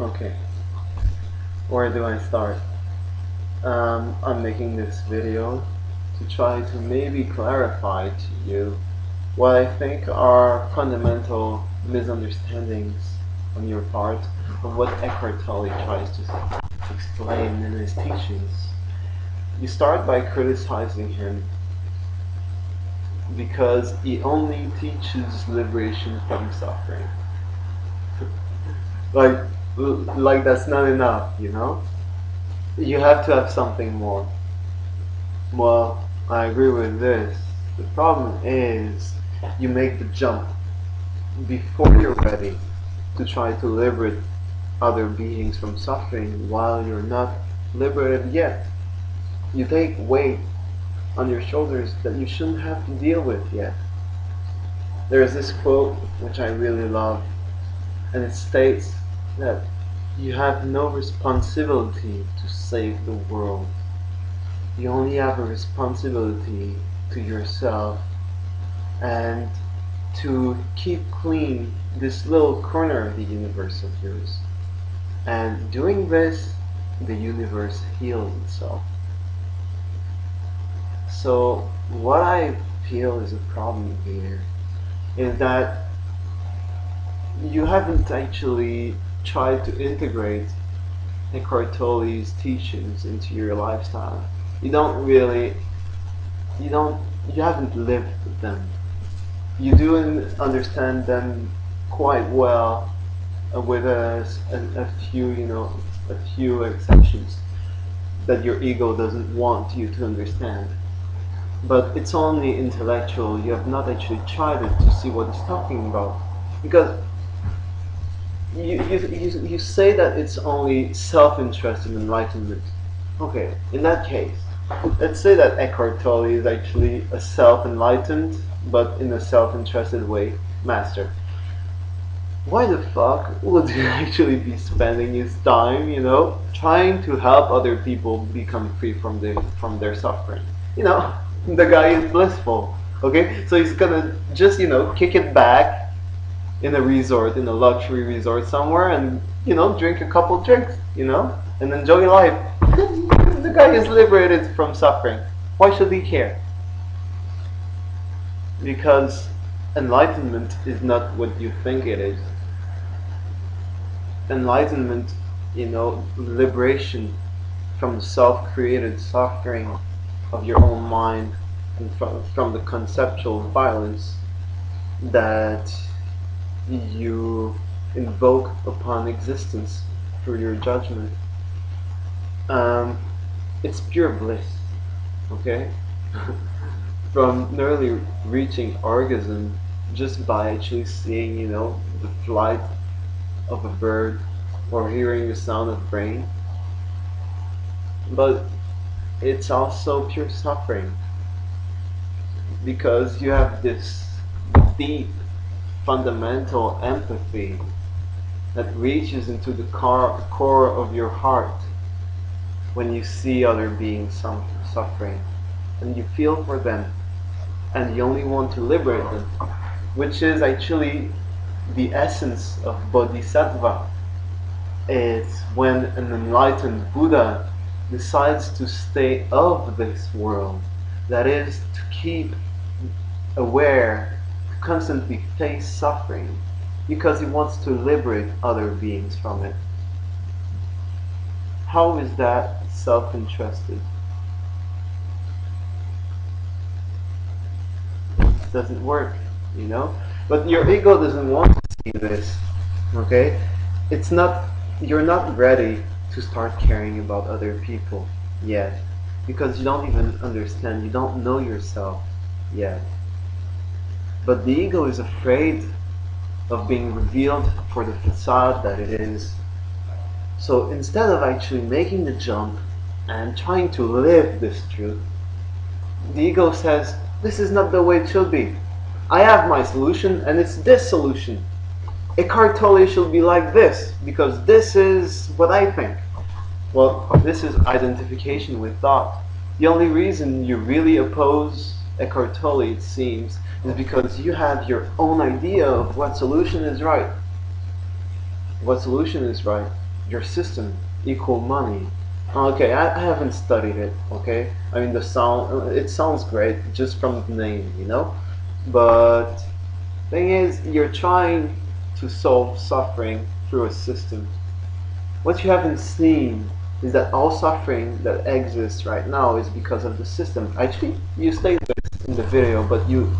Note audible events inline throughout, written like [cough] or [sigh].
Okay, where do I start? Um, I'm making this video to try to maybe clarify to you what I think are fundamental misunderstandings on your part of what Eckhart Tolle tries to explain in his teachings. You start by criticizing him because he only teaches liberation from suffering. like like that's not enough, you know? You have to have something more. Well, I agree with this. The problem is you make the jump before you're ready to try to liberate other beings from suffering while you're not liberated yet. You take weight on your shoulders that you shouldn't have to deal with yet. There is this quote which I really love, and it states that you have no responsibility to save the world. You only have a responsibility to yourself and to keep clean this little corner of the universe of yours. And doing this, the universe heals itself. So what I feel is a problem here is that you haven't actually tried to integrate Eckhart Tolle's teachings into your lifestyle. You don't really, you don't, you haven't lived them. You do understand them quite well uh, with a, a, a few, you know, a few exceptions that your ego doesn't want you to understand. But it's only intellectual. You have not actually tried it to see what it's talking about. Because you, you, you, you say that it's only self-interest in enlightenment. Okay, in that case, let's say that Eckhart Tolle is actually a self-enlightened, but in a self-interested way, master. Why the fuck would he [laughs] actually be spending his time, you know, trying to help other people become free from the from their suffering? You know, [laughs] the guy is blissful. Okay, so he's gonna just you know kick it back in a resort, in a luxury resort somewhere, and you know, drink a couple drinks, you know, and enjoy life. the guy is liberated from suffering. Why should he care? Because enlightenment is not what you think it is. Enlightenment, you know, liberation from self-created suffering of your own mind and from, from the conceptual violence that you invoke upon existence through your judgment. Um, it's pure bliss, okay? [laughs] From nearly reaching orgasm just by actually seeing, you know, the flight of a bird or hearing the sound of rain. But it's also pure suffering because you have this deep fundamental empathy that reaches into the core, core of your heart when you see other beings suffering. And you feel for them. And you only want to liberate them which is actually the essence of bodhisattva. It's when an enlightened Buddha decides to stay of this world that is to keep aware constantly face suffering because he wants to liberate other beings from it. How is that self-interested? Doesn't work, you know? But your ego doesn't want to see this, okay? It's not, you're not ready to start caring about other people yet because you don't even understand, you don't know yourself yet. But the ego is afraid of being revealed for the facade that it is. So instead of actually making the jump and trying to live this truth, the ego says, this is not the way it should be. I have my solution and it's this solution. Eckhart Tolle should be like this because this is what I think. Well, this is identification with thought. The only reason you really oppose Eckhart Tolle, it seems, is because you have your own idea of what solution is right. What solution is right? your system equal money. Okay, I, I haven't studied it. Okay, I mean the sound. It sounds great just from the name, you know. But thing is, you're trying to solve suffering through a system. What you haven't seen is that all suffering that exists right now is because of the system. Actually, you state this in the video, but you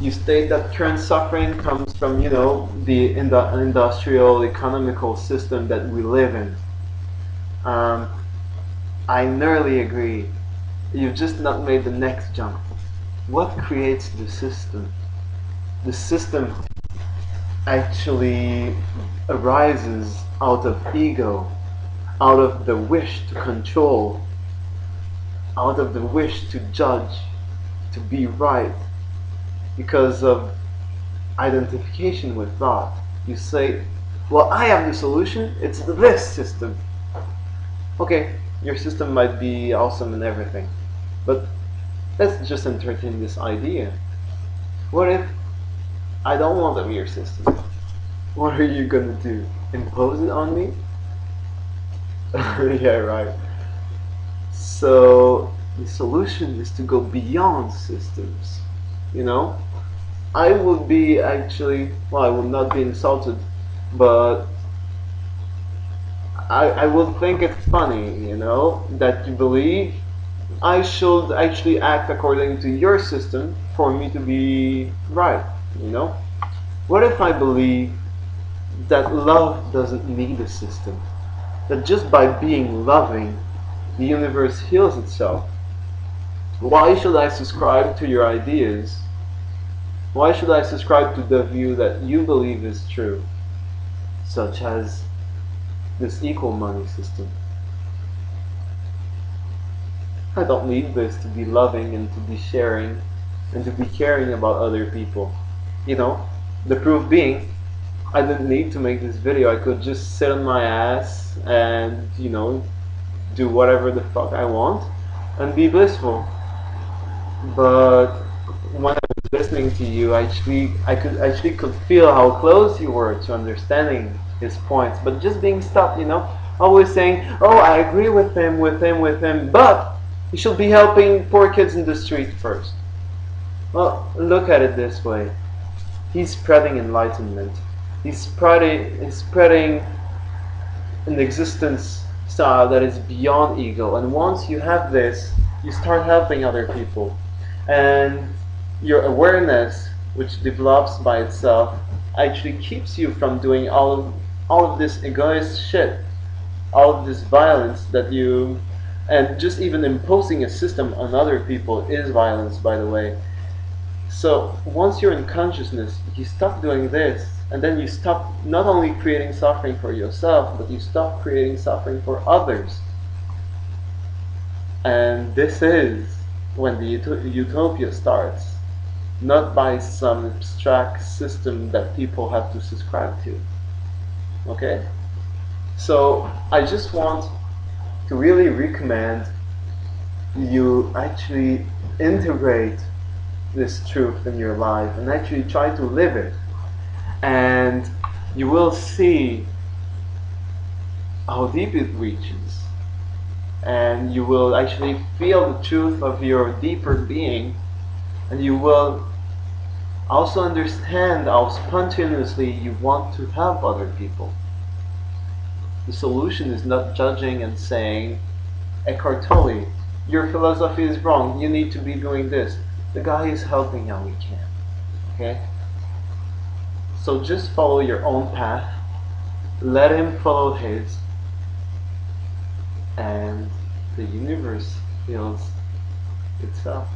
you state that current suffering comes from you know the industrial economical system that we live in. Um, I nearly agree. You've just not made the next jump. What creates the system? The system actually arises out of ego, out of the wish to control, out of the wish to judge, to be right, because of identification with thought. You say, well, I have the solution, it's this system. Okay, your system might be awesome and everything, but let's just entertain this idea. What if I don't want be your system? What are you gonna do? Impose it on me? [laughs] yeah, right. So the solution is to go beyond systems. You know, I would be actually well, I would not be insulted, but I, I would think it's funny, you know, that you believe I should actually act according to your system for me to be right, you know? What if I believe that love doesn't need a system? That just by being loving, the universe heals itself? Why should I subscribe to your ideas? Why should I subscribe to the view that you believe is true, such as this equal money system. I don't need this to be loving and to be sharing and to be caring about other people. You know, the proof being, I didn't need to make this video. I could just sit on my ass and, you know, do whatever the fuck I want and be blissful. But when I was listening to you, actually, I could actually could feel how close you were to understanding his points, but just being stopped, you know, always saying, oh, I agree with him, with him, with him, but he should be helping poor kids in the street first. Well, look at it this way. He's spreading enlightenment. He's spreading, spreading an existence style that is beyond ego. And once you have this, you start helping other people. And your awareness, which develops by itself, actually keeps you from doing all of all of this egoist shit, all of this violence that you, and just even imposing a system on other people is violence, by the way. So once you're in consciousness, you stop doing this, and then you stop not only creating suffering for yourself, but you stop creating suffering for others. And this is when the ut utopia starts, not by some abstract system that people have to subscribe to okay so I just want to really recommend you actually integrate this truth in your life and actually try to live it and you will see how deep it reaches and you will actually feel the truth of your deeper being and you will also understand how spontaneously you want to help other people. The solution is not judging and saying, Eckhart Tolle, your philosophy is wrong, you need to be doing this. The guy is helping how he can. Okay? So just follow your own path, let him follow his, and the universe heals itself.